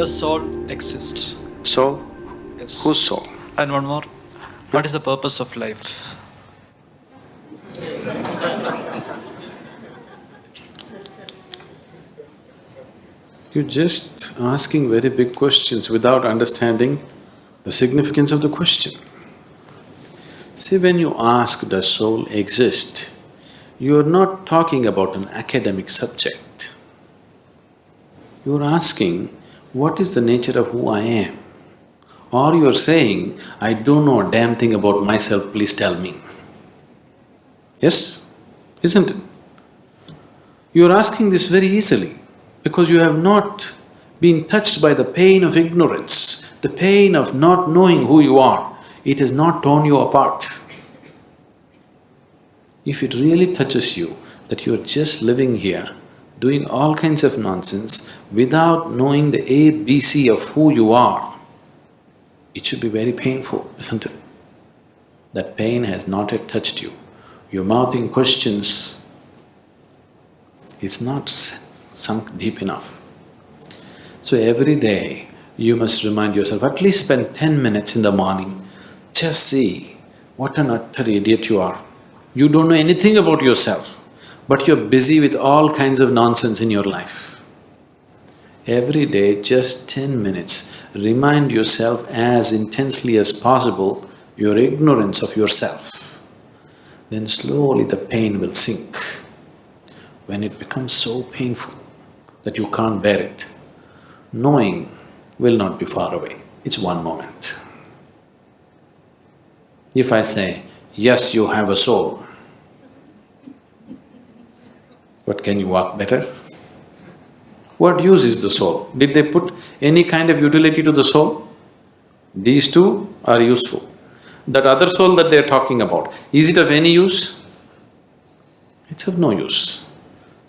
Does soul exist? Soul? Yes. Whose soul? And one more. What is the purpose of life? You're just asking very big questions without understanding the significance of the question. See, when you ask, does soul exist, you're not talking about an academic subject. You're asking, what is the nature of who I am? Or you're saying, I don't know a damn thing about myself, please tell me. Yes? Isn't it? You're asking this very easily because you have not been touched by the pain of ignorance, the pain of not knowing who you are. It has not torn you apart. If it really touches you that you're just living here, doing all kinds of nonsense without knowing the ABC of who you are, it should be very painful, isn't it? That pain has not yet touched you. You're mouthing questions, it's not sunk deep enough. So every day, you must remind yourself, at least spend ten minutes in the morning, just see what an utter idiot you are. You don't know anything about yourself, but you're busy with all kinds of nonsense in your life. Every day, just ten minutes, remind yourself as intensely as possible your ignorance of yourself. Then slowly the pain will sink. When it becomes so painful that you can't bear it, knowing will not be far away, it's one moment. If I say, yes, you have a soul, what can you walk better? What use is the soul? Did they put any kind of utility to the soul? These two are useful. That other soul that they're talking about, is it of any use? It's of no use.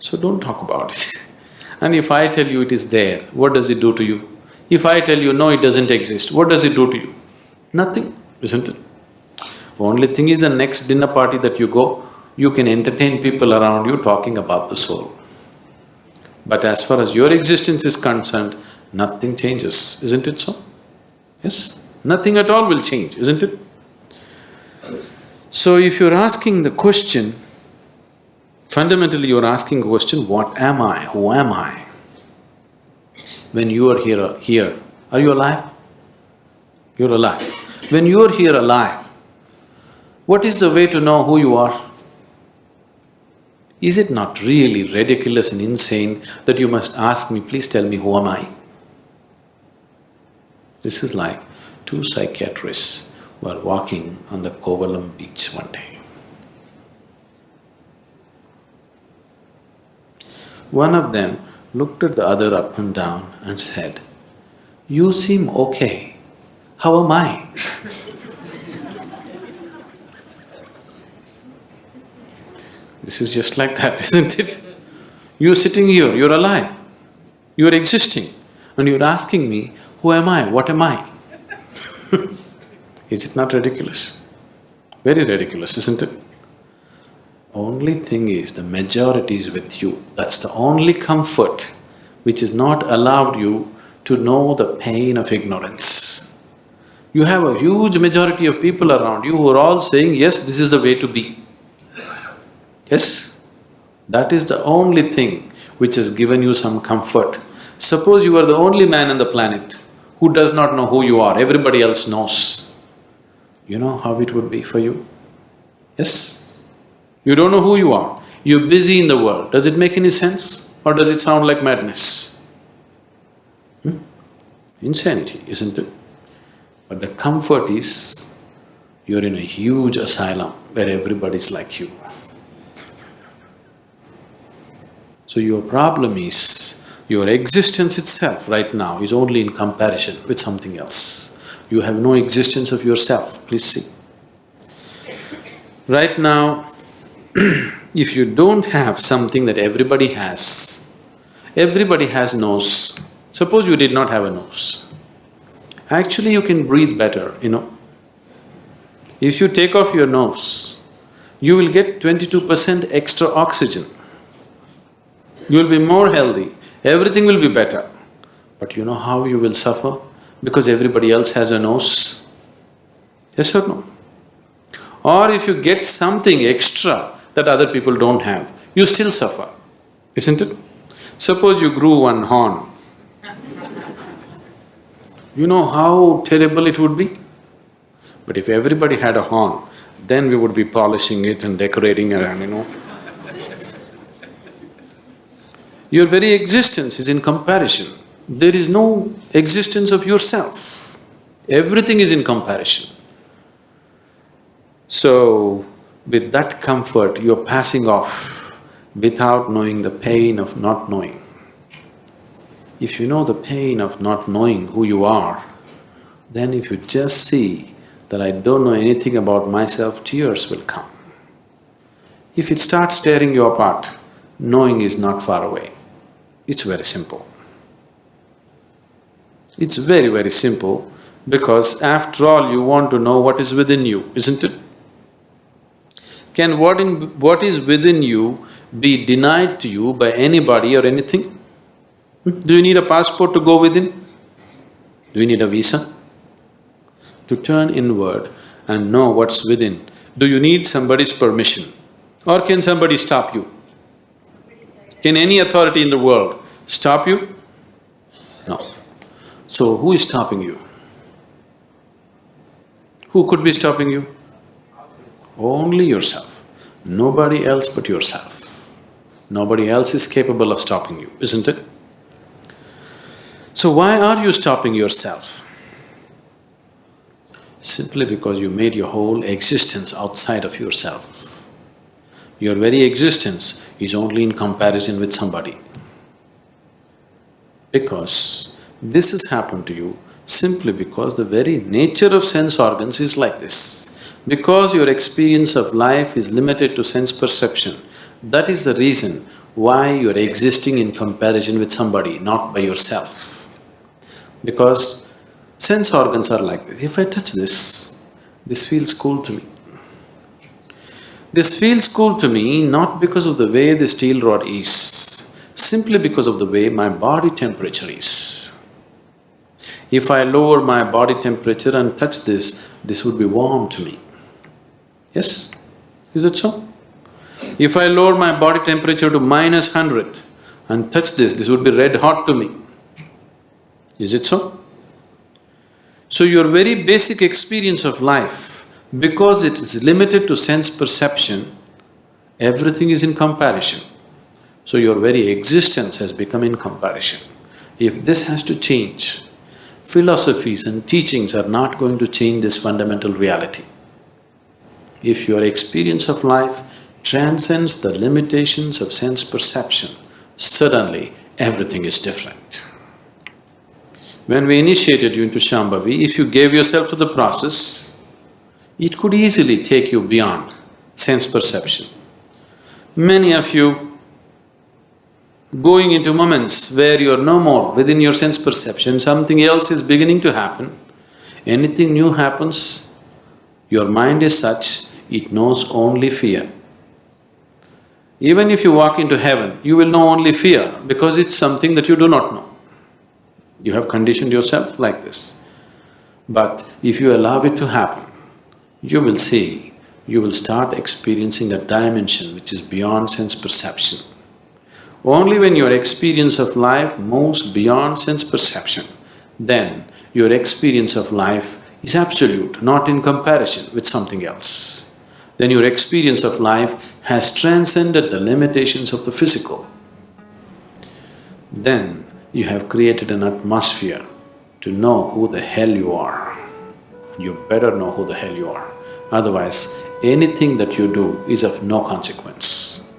So don't talk about it. and if I tell you it is there, what does it do to you? If I tell you, no, it doesn't exist, what does it do to you? Nothing, isn't it? Only thing is the next dinner party that you go, you can entertain people around you talking about the soul. But as far as your existence is concerned, nothing changes, isn't it so? Yes? Nothing at all will change, isn't it? So if you're asking the question, fundamentally you're asking a question, what am I, who am I? When you are here, here, are you alive? You're alive. When you're here alive, what is the way to know who you are? Is it not really ridiculous and insane that you must ask me, please tell me who am I? This is like two psychiatrists were walking on the Kovalam beach one day. One of them looked at the other up and down and said, You seem okay, how am I? This is just like that, isn't it? You're sitting here, you're alive, you're existing, and you're asking me, who am I, what am I? is it not ridiculous? Very ridiculous, isn't it? Only thing is, the majority is with you. That's the only comfort which has not allowed you to know the pain of ignorance. You have a huge majority of people around you who are all saying, yes, this is the way to be. Yes? That is the only thing which has given you some comfort. Suppose you are the only man on the planet who does not know who you are, everybody else knows. You know how it would be for you? Yes? You don't know who you are, you're busy in the world. Does it make any sense or does it sound like madness? Hmm? Insanity, isn't it? But the comfort is, you're in a huge asylum where everybody's like you. So your problem is, your existence itself right now is only in comparison with something else. You have no existence of yourself, please see. Right now, if you don't have something that everybody has, everybody has nose, suppose you did not have a nose, actually you can breathe better, you know. If you take off your nose, you will get twenty-two percent extra oxygen. You will be more healthy, everything will be better. But you know how you will suffer? Because everybody else has a nose? Yes or no? Or if you get something extra that other people don't have, you still suffer, isn't it? Suppose you grew one horn, you know how terrible it would be? But if everybody had a horn, then we would be polishing it and decorating around, you know. Your very existence is in comparison. There is no existence of yourself. Everything is in comparison. So, with that comfort, you're passing off without knowing the pain of not knowing. If you know the pain of not knowing who you are, then if you just see that I don't know anything about myself, tears will come. If it starts tearing you apart, knowing is not far away. It's very simple. It's very, very simple because after all, you want to know what is within you, isn't it? Can what in… what is within you be denied to you by anybody or anything? Hmm? Do you need a passport to go within? Do you need a visa? To turn inward and know what's within, do you need somebody's permission? Or can somebody stop you? Can any authority in the world stop you? No. So who is stopping you? Who could be stopping you? Only yourself, nobody else but yourself. Nobody else is capable of stopping you, isn't it? So why are you stopping yourself? Simply because you made your whole existence outside of yourself. Your very existence is only in comparison with somebody. Because this has happened to you simply because the very nature of sense organs is like this. Because your experience of life is limited to sense perception, that is the reason why you're existing in comparison with somebody, not by yourself. Because sense organs are like this, if I touch this, this feels cool to me. This feels cool to me not because of the way the steel rod is, simply because of the way my body temperature is. If I lower my body temperature and touch this, this would be warm to me. Yes? Is it so? If I lower my body temperature to minus hundred and touch this, this would be red hot to me. Is it so? So your very basic experience of life, because it is limited to sense perception, everything is in comparison. So your very existence has become in comparison. If this has to change, philosophies and teachings are not going to change this fundamental reality. If your experience of life transcends the limitations of sense perception, suddenly everything is different. When we initiated you into Shambhavi, if you gave yourself to the process, it could easily take you beyond sense perception. Many of you going into moments where you're no more within your sense perception, something else is beginning to happen, anything new happens, your mind is such it knows only fear. Even if you walk into heaven, you will know only fear because it's something that you do not know. You have conditioned yourself like this. But if you allow it to happen, you will see, you will start experiencing a dimension which is beyond sense perception. Only when your experience of life moves beyond sense perception, then your experience of life is absolute, not in comparison with something else then your experience of life has transcended the limitations of the physical. Then you have created an atmosphere to know who the hell you are. You better know who the hell you are, otherwise anything that you do is of no consequence.